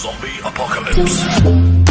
Zombie Apocalypse.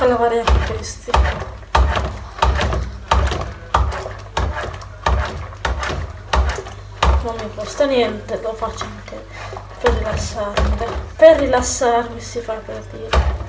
Tocca lavare anche questi. non mi costa niente, lo faccio anche per rilassarmi. Per rilassarmi si fa per dire.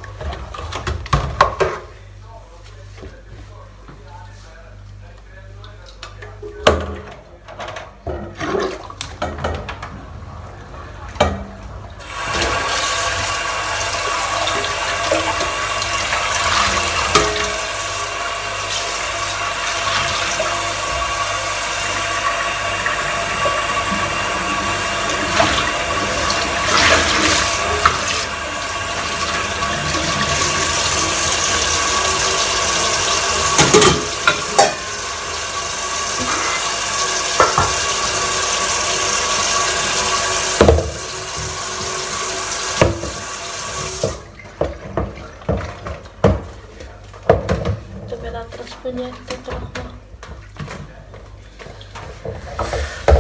Dove l'altra spegnetta qua.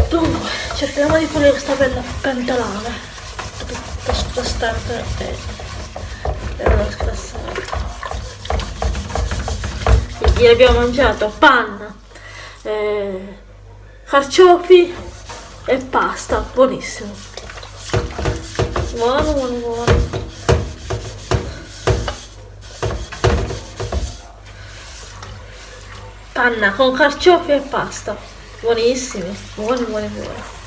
Dunque, cerchiamo di pulire questa bella pentolana. Tutta spostata e, non scassare. Ieri abbiamo mangiato panna, eh, carciofi e pasta, buonissimo. Buono, buono, buono. Panna con carciofi e pasta. Buonissimi, buoni, buoni, buoni.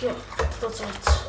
Anch'io tutto zozzo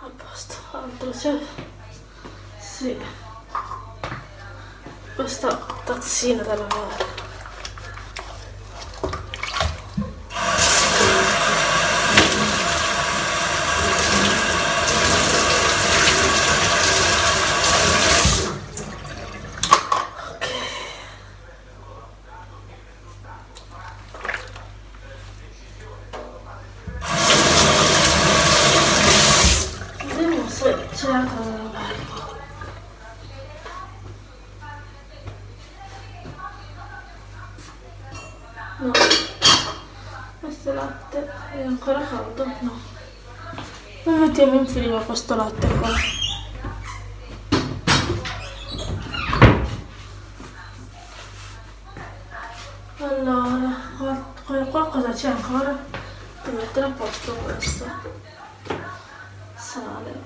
a posto altro c'è sì questa tazzina da lavare ok Vediamo se c'è altro da lavare. No. Questo latte è ancora caldo? No. Lo frigo questo latte qua. Allora, qua, cosa c'è ancora? Devo mettere a posto questo. Sale.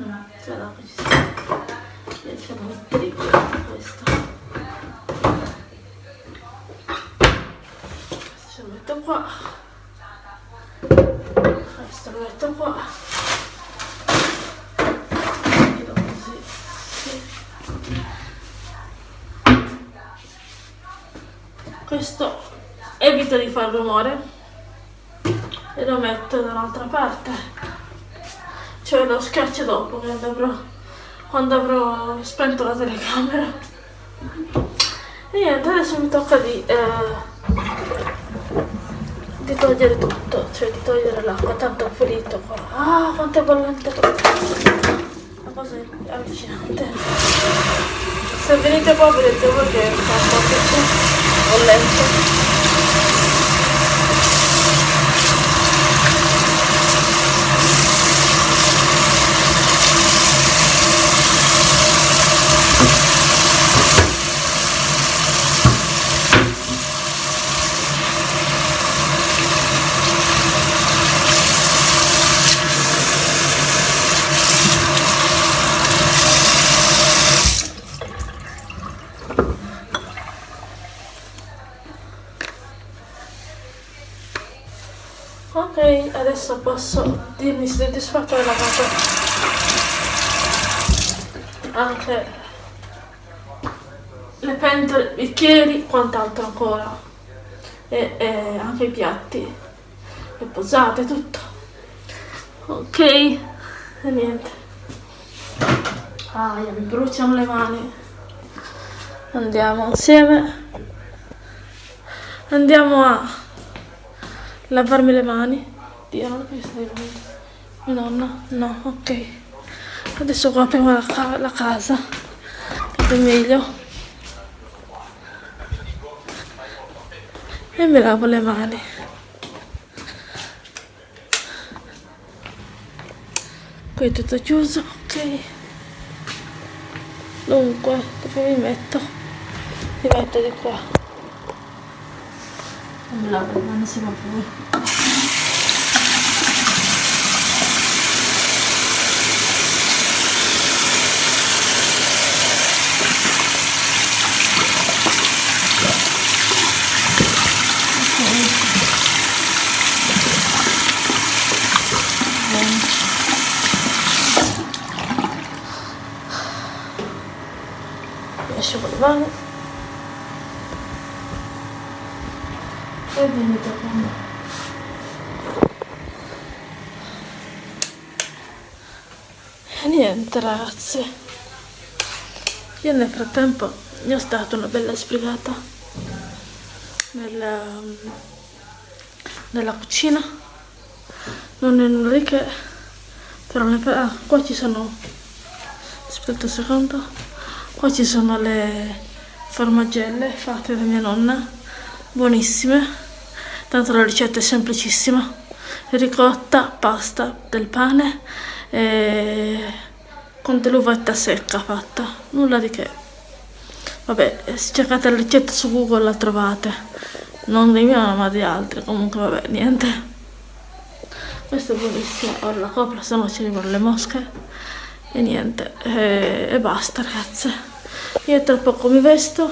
Mm, cioè no ci sta. Riesce a mettere questo. Questo lo metto qua. Questo lo metto qua questo evito di far rumore. E lo metto dall'altra parte. Cioè lo schiaccio dopo quando avrò, quando avrò spento la telecamera. E niente adesso mi tocca di, eh, di togliere tutto. Cioè di togliere l'acqua. Tanto ho finito qua. Ah quanto è bollente una cosa allucinante. Se venite qua vedete voi che fa un po' tutto bollente Ok, adesso posso dirmi soddisfatto della cosa. Anche le pentole, i bicchieri, quant'altro ancora. E, e anche i piatti. Le posate, tutto. Ok, e niente. Ah, mi bruciano le mani. Andiamo insieme. Andiamo a lavarmi le mani. Dio, non stai venendo. Mia nonna? No, ok. Adesso qua apriamo la, ca- la casa. È meglio. E mi lavo le mani. Qui è tutto chiuso, ok. Dunque, dove mi metto? Mi metto di qua. Non mi lavo le mani, si va. Vamos. E venuto con me. E niente ragazzi. Io nel frattempo mi ho dato una bella sbrigata nella, nella cucina. Non è nulla di che. Però ne... ah, qua ci sono... Aspetta un secondo. Qua ci sono le formagelle fatte da mia nonna. Buonissime. Tanto la ricetta è semplicissima. Ricotta, pasta, del pane e con dell'uvetta secca fatta. Nulla di che. Vabbè, se cercate la ricetta su Google la trovate. Non di mia ma di altri. Comunque vabbè, niente. Questo è buonissimo. Ora la copro, se no ci arrivano le mosche. E niente. E, e basta ragazze. Io tra poco mi vesto.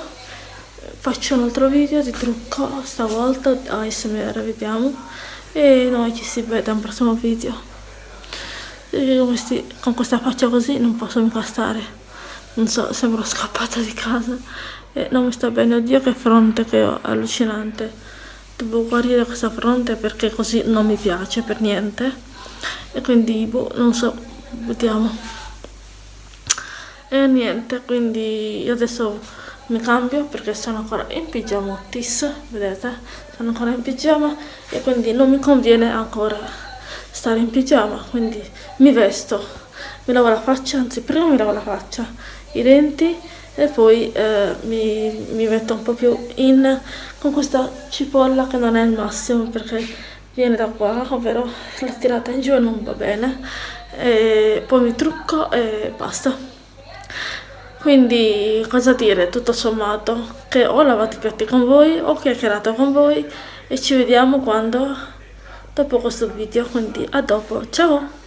Faccio un altro video di trucco. Stavolta ASMR vediamo. E noi ci si vede al prossimo video. Con questa faccia così non posso mica stare non so, sembro scappata di casa e non mi sta bene, oddio che fronte che ho, allucinante. Devo guarire questa fronte perché così non mi piace per niente e quindi, boh, non so, vediamo. E niente, quindi io adesso mi cambio perché sono ancora in pigiamottis, vedete? Sono ancora in pigiama e quindi non mi conviene ancora stare in pigiama, quindi mi vesto, mi lavo la faccia, anzi prima mi lavo la faccia i denti e poi eh, mi, mi, metto un po' più in con questa cipolla che non è il massimo perché viene da qua ovvero la tirata in giù non va bene e poi mi trucco e basta quindi cosa dire? Tutto sommato che ho lavato i piatti con voi ho chiacchierato con voi e ci vediamo quando? Dopo questo video quindi a dopo. Ciao.